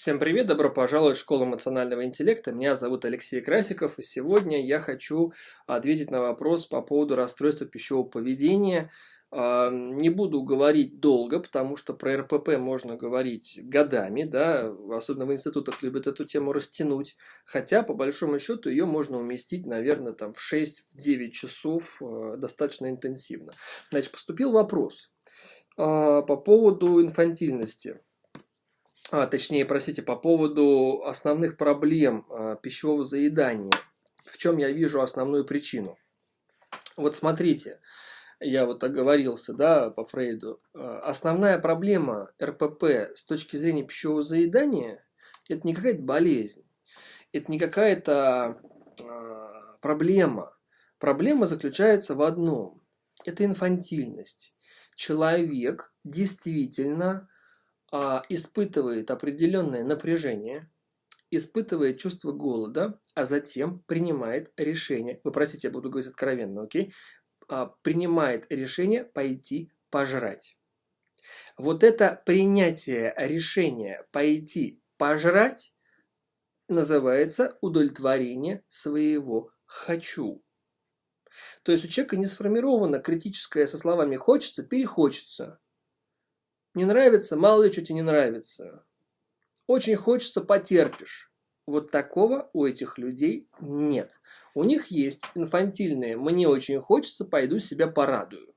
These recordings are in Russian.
Всем привет, добро пожаловать в школу эмоционального интеллекта. Меня зовут Алексей Красиков, и сегодня я хочу ответить на вопрос по поводу расстройства пищевого поведения. А, не буду говорить долго, потому что про РПП можно говорить годами, да, особенно в институтах любят эту тему растянуть, хотя по большому счету ее можно уместить, наверное, там в 6-9 часов э, достаточно интенсивно. Значит, поступил вопрос а, по поводу инфантильности а, точнее, простите, по поводу основных проблем а, пищевого заедания. В чем я вижу основную причину? Вот смотрите, я вот оговорился, да, по Фрейду. А, основная проблема РПП с точки зрения пищевого заедания – это не какая-то болезнь, это не какая-то а, проблема. Проблема заключается в одном – это инфантильность. Человек действительно а, испытывает определенное напряжение, испытывает чувство голода, а затем принимает решение, вы простите, я буду говорить откровенно, окей, а, принимает решение пойти пожрать. Вот это принятие решения пойти пожрать называется удовлетворение своего «хочу». То есть у человека не сформировано критическое со словами «хочется», «перехочется». Не нравится, мало ли что тебе не нравится. Очень хочется, потерпишь. Вот такого у этих людей нет. У них есть инфантильные «мне очень хочется, пойду себя порадую».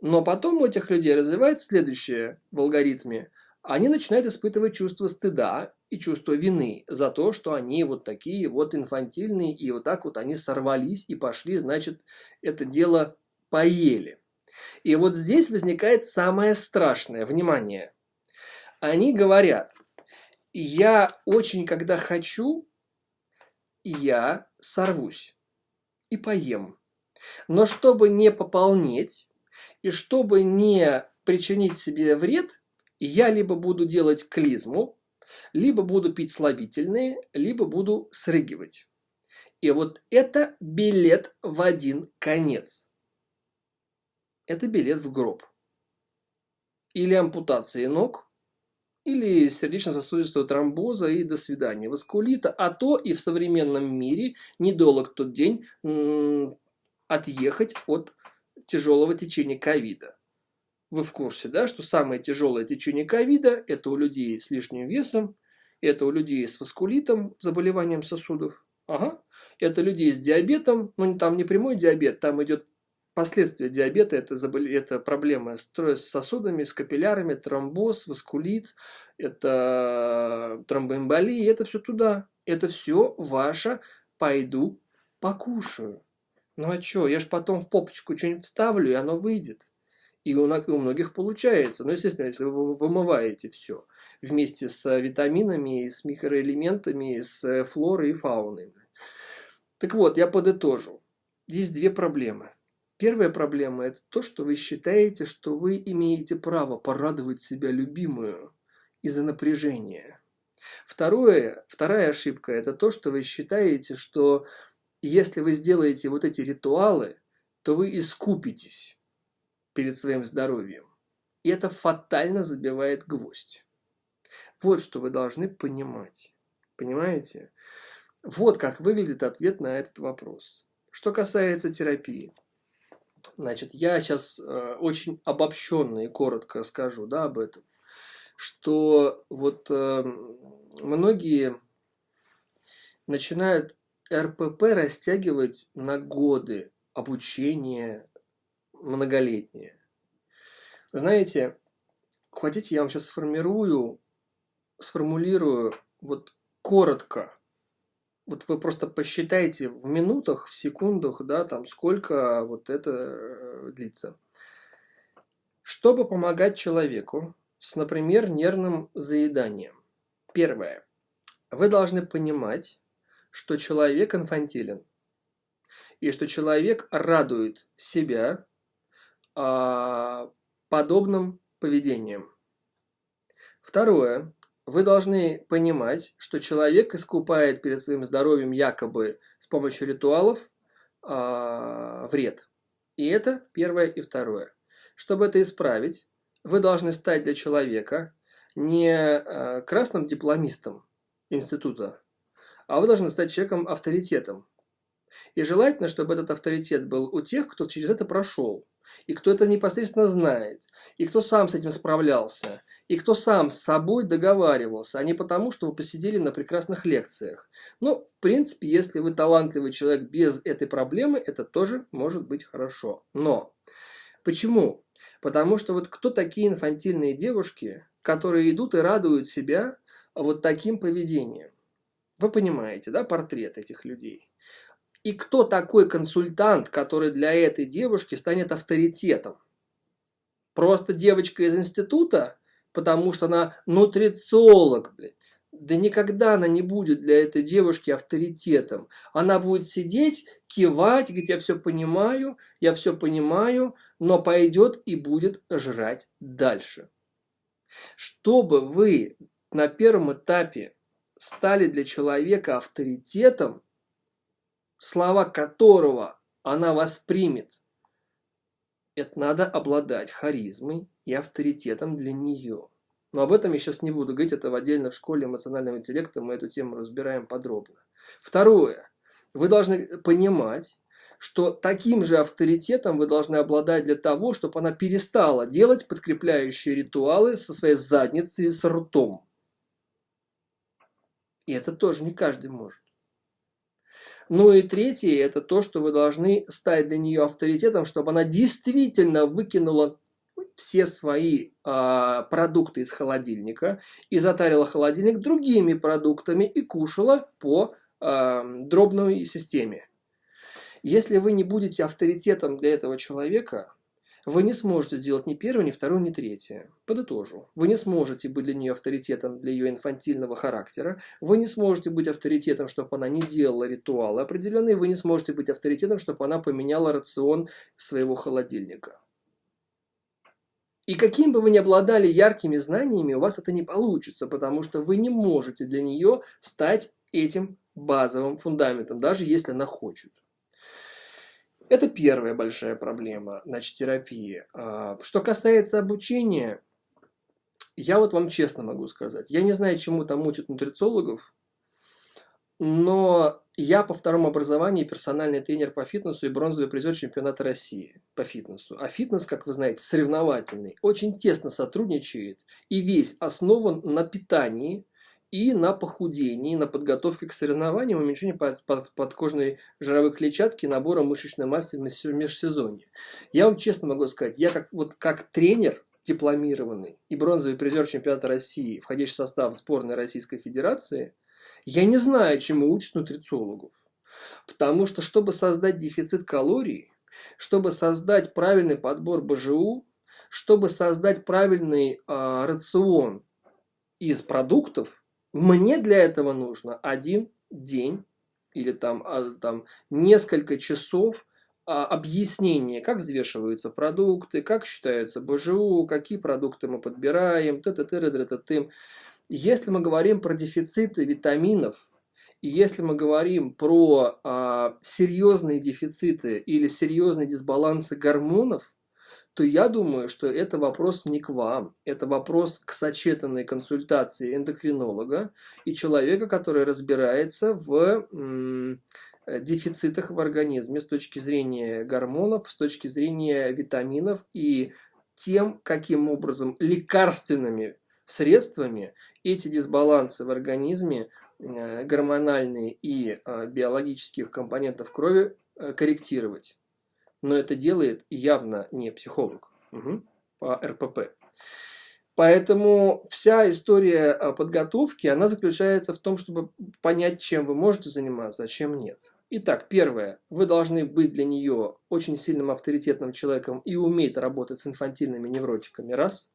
Но потом у этих людей развивается следующее в алгоритме. Они начинают испытывать чувство стыда и чувство вины за то, что они вот такие вот инфантильные, и вот так вот они сорвались и пошли, значит, это дело поели. И вот здесь возникает самое страшное. Внимание. Они говорят, я очень, когда хочу, я сорвусь и поем. Но чтобы не пополнеть и чтобы не причинить себе вред, я либо буду делать клизму, либо буду пить слабительные, либо буду срыгивать. И вот это билет в один конец это билет в гроб. Или ампутации ног, или сердечно-сосудистого тромбоза и до свидания. Васкулита, а то и в современном мире недолг тот день отъехать от тяжелого течения ковида. Вы в курсе, да, что самое тяжелое течение ковида – это у людей с лишним весом, это у людей с васкулитом, заболеванием сосудов, ага. это людей с диабетом, ну там не прямой диабет, там идет Последствия диабета – это, забол... это проблемы с сосудами, с капиллярами, тромбоз, васкулит, это тромбоэмболия, это все туда. Это все ваше «пойду покушаю». Ну а что, я ж потом в попочку что-нибудь вставлю, и оно выйдет. И у, у многих получается. Ну, естественно, если вы вымываете все вместе с витаминами, с микроэлементами, с флорой и фауной. Так вот, я подытожу. Есть две проблемы. Первая проблема – это то, что вы считаете, что вы имеете право порадовать себя любимую из-за напряжения. Второе, вторая ошибка – это то, что вы считаете, что если вы сделаете вот эти ритуалы, то вы искупитесь перед своим здоровьем. И это фатально забивает гвоздь. Вот что вы должны понимать. Понимаете? Вот как выглядит ответ на этот вопрос. Что касается терапии – Значит, я сейчас э, очень обобщенно и коротко скажу да, об этом, что вот э, многие начинают РПП растягивать на годы обучения многолетние. Знаете, хотите, я вам сейчас сформирую, сформулирую вот коротко вот вы просто посчитайте в минутах, в секундах, да, там сколько вот это э, длится. Чтобы помогать человеку с, например, нервным заеданием. Первое. Вы должны понимать, что человек инфантилен. И что человек радует себя а, подобным поведением. Второе вы должны понимать, что человек искупает перед своим здоровьем якобы с помощью ритуалов э, вред. И это первое и второе. Чтобы это исправить, вы должны стать для человека не э, красным дипломистом института, а вы должны стать человеком авторитетом. И желательно, чтобы этот авторитет был у тех, кто через это прошел, и кто это непосредственно знает, и кто сам с этим справлялся, и кто сам с собой договаривался, а не потому, что вы посидели на прекрасных лекциях. Ну, в принципе, если вы талантливый человек без этой проблемы, это тоже может быть хорошо. Но почему? Потому что вот кто такие инфантильные девушки, которые идут и радуют себя вот таким поведением? Вы понимаете, да, портрет этих людей. И кто такой консультант, который для этой девушки станет авторитетом? Просто девочка из института, потому что она нутрициолог, блядь. Да никогда она не будет для этой девушки авторитетом. Она будет сидеть, кивать, говорить, я все понимаю, я все понимаю, но пойдет и будет жрать дальше. Чтобы вы на первом этапе стали для человека авторитетом, слова которого она воспримет, это надо обладать харизмой и авторитетом для нее. Но об этом я сейчас не буду говорить, это в отдельно в школе эмоционального интеллекта мы эту тему разбираем подробно. Второе. Вы должны понимать, что таким же авторитетом вы должны обладать для того, чтобы она перестала делать подкрепляющие ритуалы со своей задницей и с ртом. И это тоже не каждый может. Ну и третье, это то, что вы должны стать для нее авторитетом, чтобы она действительно выкинула все свои э, продукты из холодильника и затарила холодильник другими продуктами и кушала по э, дробной системе. Если вы не будете авторитетом для этого человека, вы не сможете сделать ни первое, ни второе, ни третье. Подытожу. Вы не сможете быть для нее авторитетом для ее инфантильного характера. Вы не сможете быть авторитетом, чтобы она не делала ритуалы определенные. Вы не сможете быть авторитетом, чтобы она поменяла рацион своего холодильника. И каким бы вы ни обладали яркими знаниями, у вас это не получится, потому что вы не можете для нее стать этим базовым фундаментом, даже если она хочет. Это первая большая проблема, значит, терапии. А, что касается обучения, я вот вам честно могу сказать, я не знаю, чему там учат нутрициологов, но я по второму образованию персональный тренер по фитнесу и бронзовый призер чемпионата России по фитнесу. А фитнес, как вы знаете, соревновательный, очень тесно сотрудничает и весь основан на питании, и на похудении, на подготовке к соревнованиям, уменьшении под, под, подкожной жировой клетчатки, набора мышечной массы в межсезонье. Я вам честно могу сказать, я как, вот, как тренер дипломированный и бронзовый призер чемпионата России, входящий в состав сборной Российской Федерации, я не знаю, чему учат нутрициологов. Потому что, чтобы создать дефицит калорий, чтобы создать правильный подбор БЖУ, чтобы создать правильный э, рацион из продуктов, мне для этого нужно один день или там, а, там несколько часов а, объяснения, как взвешиваются продукты, как считаются БЖУ, какие продукты мы подбираем, т т т т т т Если мы говорим про дефициты витаминов, если мы говорим про а, серьезные дефициты или серьезные дисбалансы гормонов, то я думаю, что это вопрос не к вам, это вопрос к сочетанной консультации эндокринолога и человека, который разбирается в дефицитах в организме с точки зрения гормонов, с точки зрения витаминов и тем, каким образом лекарственными средствами эти дисбалансы в организме, э, гормональные и э, биологических компонентов крови э, корректировать но это делает явно не психолог угу, по РПП. Поэтому вся история подготовки, она заключается в том, чтобы понять, чем вы можете заниматься, а чем нет. Итак, первое. Вы должны быть для нее очень сильным авторитетным человеком и уметь работать с инфантильными невротиками. Раз.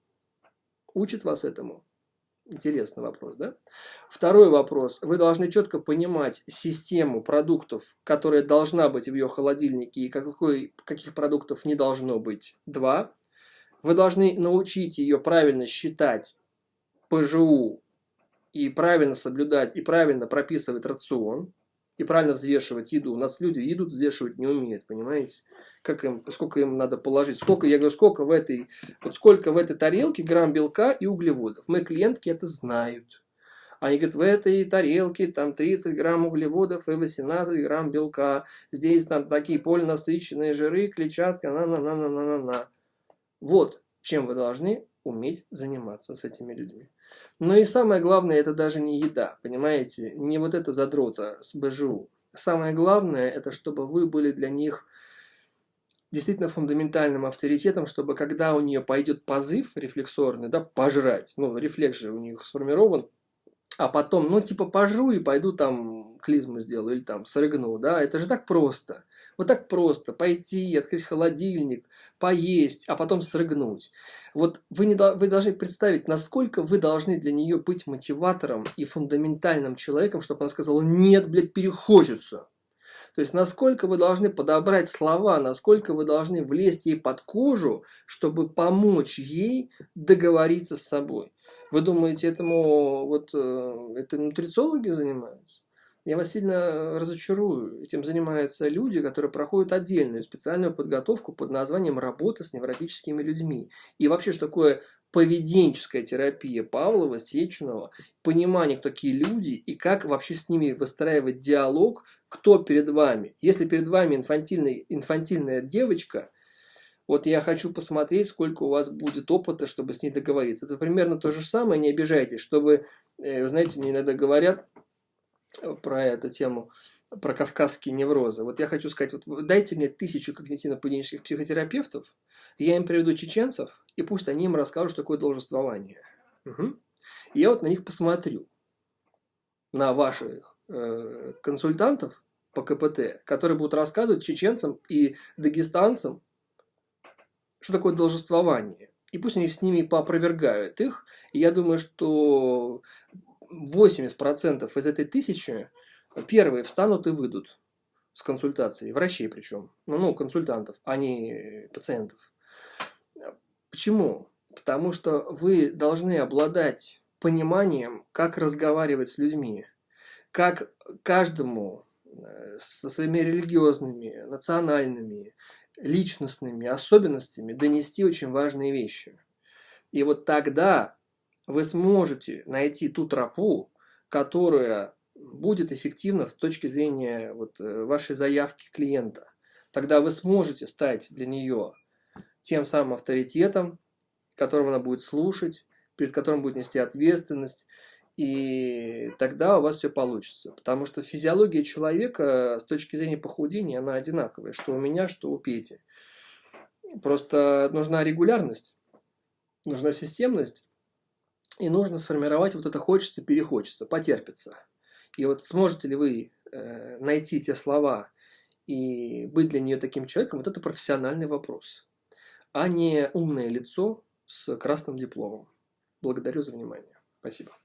Учит вас этому. Интересный вопрос, да? Второй вопрос. Вы должны четко понимать систему продуктов, которая должна быть в ее холодильнике, и какой, каких продуктов не должно быть. Два. Вы должны научить ее правильно считать ПЖУ и правильно соблюдать, и правильно прописывать рацион. И правильно взвешивать еду. У нас люди еду взвешивать не умеют, понимаете? Как им, сколько им надо положить, сколько, я говорю, сколько в этой, вот сколько в этой тарелке грамм белка и углеводов. Мои клиентки это знают. Они говорят, в этой тарелке там 30 грамм углеводов и 18 грамм белка. Здесь там такие полинасыщенные жиры, клетчатка, на-на-на-на-на-на. Вот чем вы должны уметь заниматься с этими людьми. Но и самое главное, это даже не еда, понимаете? Не вот это задрота с БЖУ. Самое главное, это чтобы вы были для них действительно фундаментальным авторитетом, чтобы когда у нее пойдет позыв рефлексорный, да, пожрать, ну, рефлекс же у них сформирован, а потом, ну, типа, пожру и пойду там клизму сделаю или там срыгну, да, это же так просто. Вот так просто пойти, открыть холодильник, поесть, а потом срыгнуть. Вот вы, не, вы должны представить, насколько вы должны для нее быть мотиватором и фундаментальным человеком, чтобы она сказала, нет, блядь, перехочется. То есть, насколько вы должны подобрать слова, насколько вы должны влезть ей под кожу, чтобы помочь ей договориться с собой. Вы думаете, этому вот э, это нутрициологи занимаются? Я вас сильно разочарую. Этим занимаются люди, которые проходят отдельную специальную подготовку под названием «Работа с невротическими людьми». И вообще, что такое поведенческая терапия Павлова, Сеченова, понимание, кто такие люди и как вообще с ними выстраивать диалог, кто перед вами. Если перед вами инфантильная, инфантильная девочка, вот я хочу посмотреть, сколько у вас будет опыта, чтобы с ней договориться. Это примерно то же самое, не обижайтесь, чтобы, э, знаете, мне иногда говорят, про эту тему, про кавказские неврозы. Вот я хочу сказать, вот дайте мне тысячу когнитивно-поведенческих психотерапевтов, я им приведу чеченцев, и пусть они им расскажут, что такое должествование. Угу. И я вот на них посмотрю, на ваших э, консультантов по КПТ, которые будут рассказывать чеченцам и дагестанцам, что такое должествование. И пусть они с ними поопровергают их. И я думаю, что 80% из этой тысячи первые встанут и выйдут с консультацией, врачей причем, ну, ну консультантов, а не пациентов. Почему? Потому что вы должны обладать пониманием, как разговаривать с людьми, как каждому э, со своими религиозными, национальными, личностными особенностями донести очень важные вещи. И вот тогда вы сможете найти ту тропу, которая будет эффективна с точки зрения вот, э, вашей заявки клиента. Тогда вы сможете стать для нее тем самым авторитетом, которого она будет слушать, перед которым будет нести ответственность, и тогда у вас все получится. Потому что физиология человека с точки зрения похудения, она одинаковая, что у меня, что у Пети. Просто нужна регулярность, нужна системность, и нужно сформировать вот это хочется, перехочется, потерпится. И вот сможете ли вы э, найти те слова и быть для нее таким человеком, вот это профессиональный вопрос, а не умное лицо с красным дипломом. Благодарю за внимание. Спасибо.